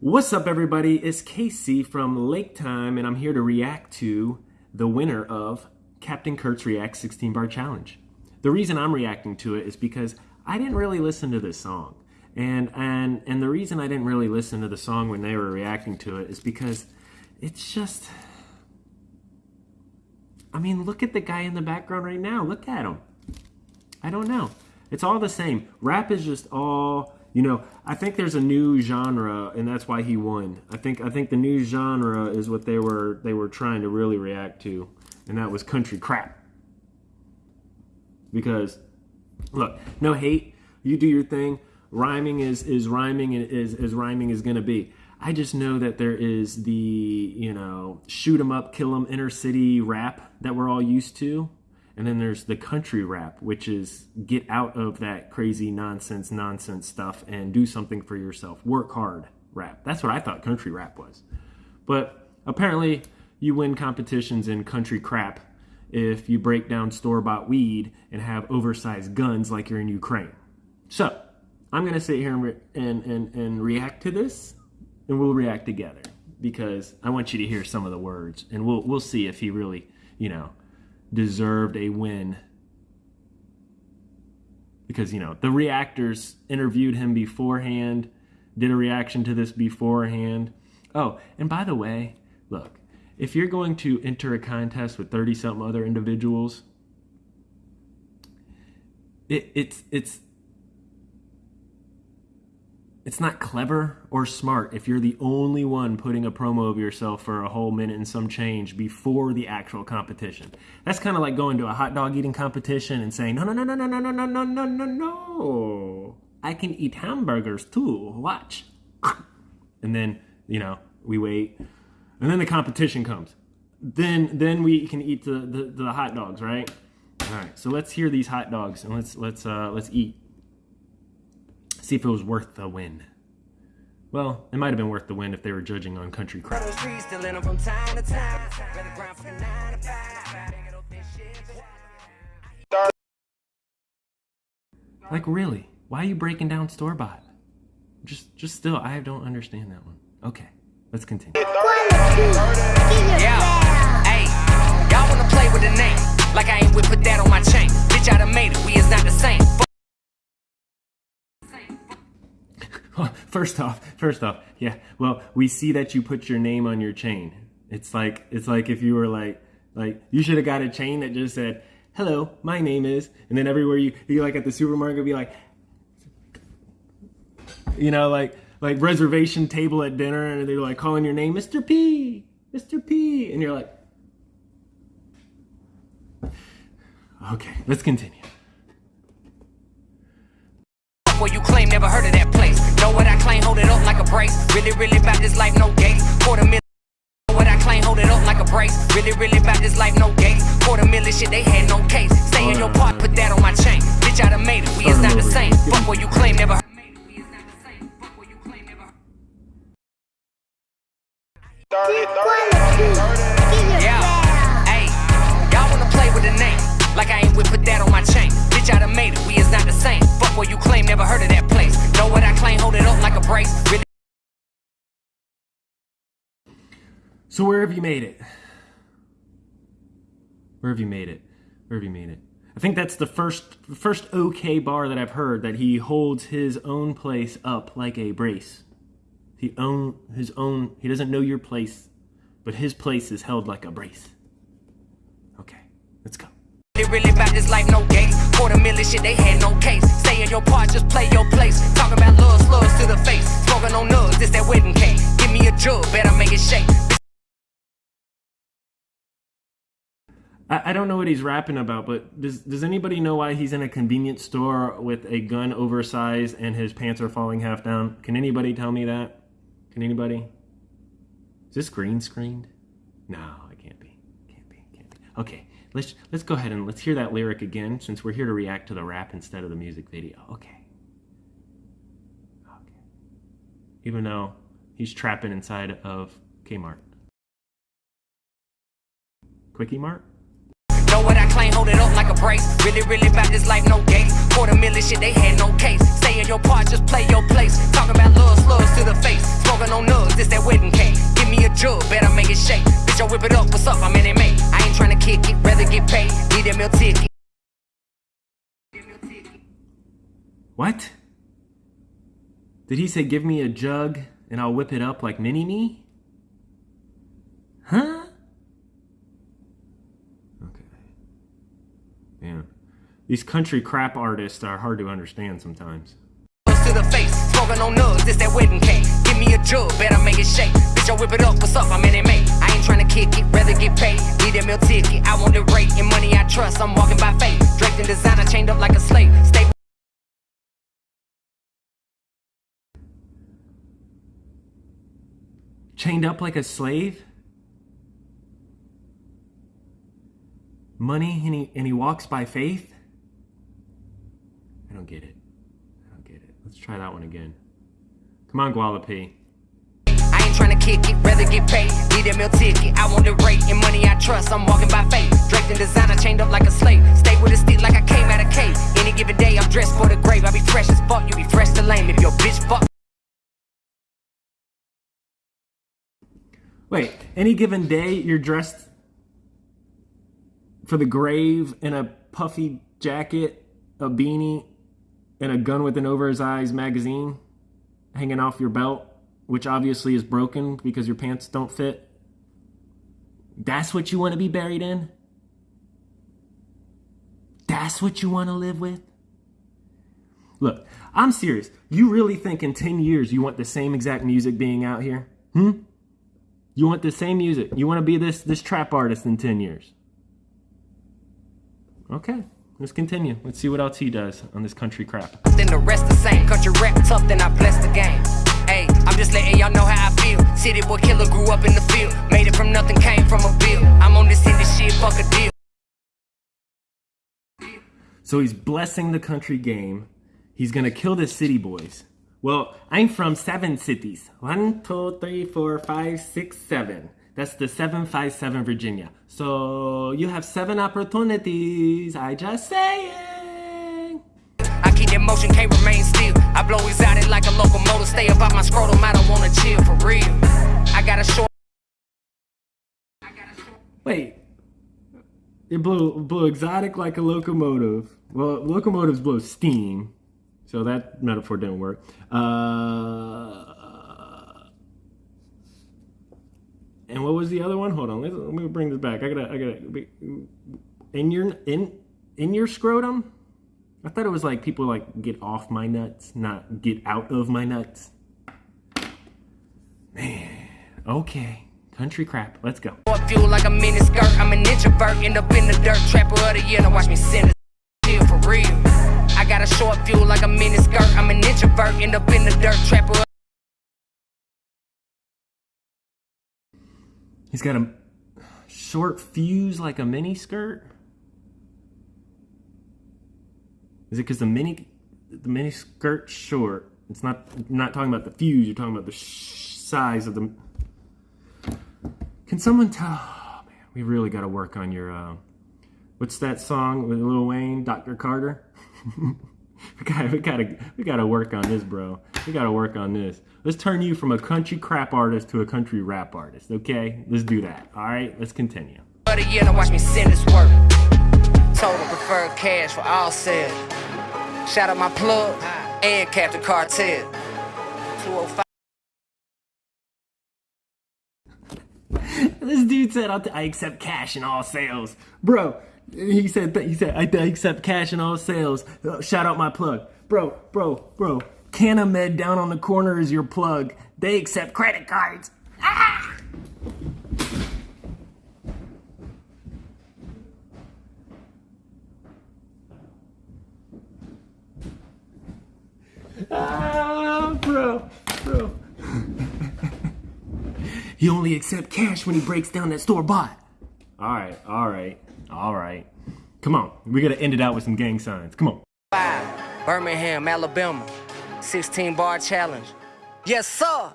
What's up, everybody? It's Casey from Lake Time, and I'm here to react to the winner of Captain Kurt's React 16 Bar Challenge. The reason I'm reacting to it is because I didn't really listen to this song. And, and, and the reason I didn't really listen to the song when they were reacting to it is because it's just. I mean, look at the guy in the background right now. Look at him. I don't know. It's all the same. Rap is just all you know, I think there's a new genre, and that's why he won. I think I think the new genre is what they were they were trying to really react to, and that was country crap. Because, look, no hate. You do your thing. Rhyming is is rhyming is is rhyming is gonna be. I just know that there is the you know shoot 'em up, kill 'em inner city rap that we're all used to and then there's the country rap, which is get out of that crazy nonsense, nonsense stuff and do something for yourself. Work hard rap. That's what I thought country rap was. But apparently, you win competitions in country crap if you break down store bought weed and have oversized guns like you're in Ukraine. So, I'm going to sit here and, and, and, and react to this, and we'll react together because I want you to hear some of the words, and we'll, we'll see if he really, you know, deserved a win. Because you know the reactors interviewed him beforehand did a reaction to this beforehand. Oh and by the way look if you're going to enter a contest with 30 something other individuals it, it's it's it's not clever or smart if you're the only one putting a promo of yourself for a whole minute and some change before the actual competition. That's kind of like going to a hot dog eating competition and saying, no, no, no, no, no, no, no, no, no, no, no, no. I can eat hamburgers too. Watch. And then, you know, we wait. And then the competition comes. Then then we can eat the, the, the hot dogs, right? All right, so let's hear these hot dogs and let's let's uh, let's eat see if it was worth the win. Well, it might have been worth the win if they were judging on country crap. Like really? Why are you breaking down store bought? Just just still I don't understand that one. Okay, let's continue. Yeah. Hey, y'all wanna play with the name. Like I ain't with put that on my chain. Bitch, I done made it. We is not the same. First off, first off, yeah. Well, we see that you put your name on your chain. It's like it's like if you were like like you should have got a chain that just said, "Hello, my name is," and then everywhere you you like at the supermarket be like, you know, like like reservation table at dinner, and they're like calling your name, Mr. P, Mr. P, and you're like, okay, let's continue. Before you claim never heard of that place. Know what I claim, hold it up like a brace. Really, really about this life, no gates. Quarter million. What I claim, hold it up like a brace. Really, really about this life, no gates. Quarter million shit, they had no case. Stay in your part, put that on my chain. Bitch, I done made it. We is not the same. Fuck what you claim, never heard. Yeah, hey, y'all wanna play with the name? Like I ain't with put that on my chain. Bitch, I done made it. We is not the same. Fuck what you claim, never heard of that place. Know what I claim, hold it up like a brace. Really so where have you made it? Where have you made it? Where have you made it? I think that's the first first okay bar that I've heard that he holds his own place up like a brace. He own his own he doesn't know your place, but his place is held like a brace. Okay, let's go. They really this life, no gate. Quarter million shit, they had no case. Stay in your part, just play your place. Talking about love, slugs to the face. Smoking on nugs, this that wedding cake. Give me a better make it shake. I, I don't know what he's rapping about, but does does anybody know why he's in a convenience store with a gun oversized and his pants are falling half down? Can anybody tell me that? Can anybody? Is this green screened? No, it can't be. Can't be. Can't be. Okay let's let's go ahead and let's hear that lyric again since we're here to react to the rap instead of the music video. Okay. Okay. Even though he's trapping inside of Kmart. Quickie Mart? Know what I claim, hold it up like a brace. Really, really about this life, no gates. Quarter million shit, they had no case. Stay in your part, just play your place. Talking about love, slugs to the face. Smoking on nugs, this that wedding cake. Give me a jug, better make it shake. Bitch, I whip it up, what's up? I'm in MA. I ticket. What? Did he say, give me a jug and I'll whip it up like mini me? Huh? Okay. Yeah. These country crap artists are hard to understand sometimes. to the face. Smoking on nugs, that wedding cake. Give me a jug, better make it shake. Bitch, I whip it up, what's up? I'm in MA. I ain't tryna kick it, rather get paid. Need meal ticket, I want the rate and money I trust. I'm walking by faith. Draped in designer, chained up like a slave. Stay Chained up like a slave? Money and he, and he walks by faith? I don't get it. I don't get it. Let's try that one again. Come on, Gualapi. I ain't tryna kick it, rather get paid. Need that meal ticket, I want the rate and money I trust. I'm walking by faith. Draped in designer, chained up like a slave. Stay with a stick like I came out of cave. Any given day, I'm dressed for the grave. I be fresh as fuck, you be fresh to lame. If your bitch fuck. Wait, any given day you're dressed for the grave in a puffy jacket, a beanie, and a gun with an over his eyes magazine hanging off your belt, which obviously is broken because your pants don't fit. That's what you want to be buried in? That's what you want to live with? Look, I'm serious. You really think in 10 years you want the same exact music being out here? Hmm? You want the same music. You want to be this this trap artist in 10 years. Okay, let's continue. Let's see what else he does on this country crap. then the rest the same. Country rap tough, then I bless the game. Hey, I'm just letting y'all know how I feel. City boy killer grew up in the field. Made it from nothing, came from a bill. I'm on this city shit, fuck a deal. So he's blessing the country game. He's gonna kill the city boys. Well, I'm from seven cities. One, two, three, four, five, six, seven. That's the 757 Virginia. So you have seven opportunities. I just saying. I keep that motion, can't remain still. I blow exotic like a locomotive. Stay about my scrotum, I don't wanna chill for real. I got a short. Wait. It blew blew exotic like a locomotive. Well, locomotives blow steam, so that metaphor didn't work. Uh, and what was the other one? Hold on, let, me bring this back. I gotta, I gotta. In your in in your scrotum. I thought it was like people like get off my nuts, not get out of my nuts. Man, okay. Country crap. Let's go. I feel like a mini skirt. I'm an introvert, end up in the dirt. Trapper of the year, now watch me send it for real. I got a short fuse like a mini skirt. I'm an introvert, end up in the dirt. Trapper. He's got a short fuse like a mini skirt. Is it because the mini the mini skirt's short? It's not not talking about the fuse. You're talking about the size of the. Can someone tell? Oh, man, we really got to work on your. Uh, what's that song with Lil Wayne, Dr. Carter? we got we got to we got to work on this, bro. We got to work on this. Let's turn you from a country crap artist to a country rap artist. Okay, let's do that. All right, let's continue. of the year, now watch me send this work. Total preferred cash for all sales. Shout out my plug and Captain Cartel. 205. This dude said, t- accept cash in all sales, bro." He said, "He said I, I accept cash in all sales." Uh, shout out my plug, bro, bro, bro. Canamed down on the corner is your plug. They accept credit cards. Ah! Ah, bro, bro. He only accept cash when he breaks down that store bought. All right, all right, all right. Come on, we gotta end it out with some gang signs. Come on. Five, Birmingham, Alabama. 16 bar challenge. Yes, sir.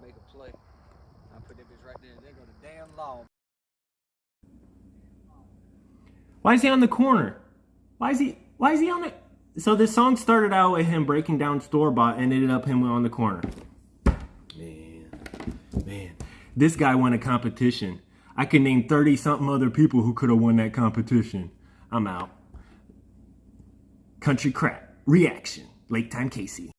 make a play. I put that bitch right there. There go the damn law. Why is he on the corner? Why is he? Why is he on it? So this song started out with him breaking down store bought and ended up him on the corner. Man, man, this guy won a competition. I can name 30 something other people who could have won that competition. I'm out. Country crap. Reaction. Lake Time Casey.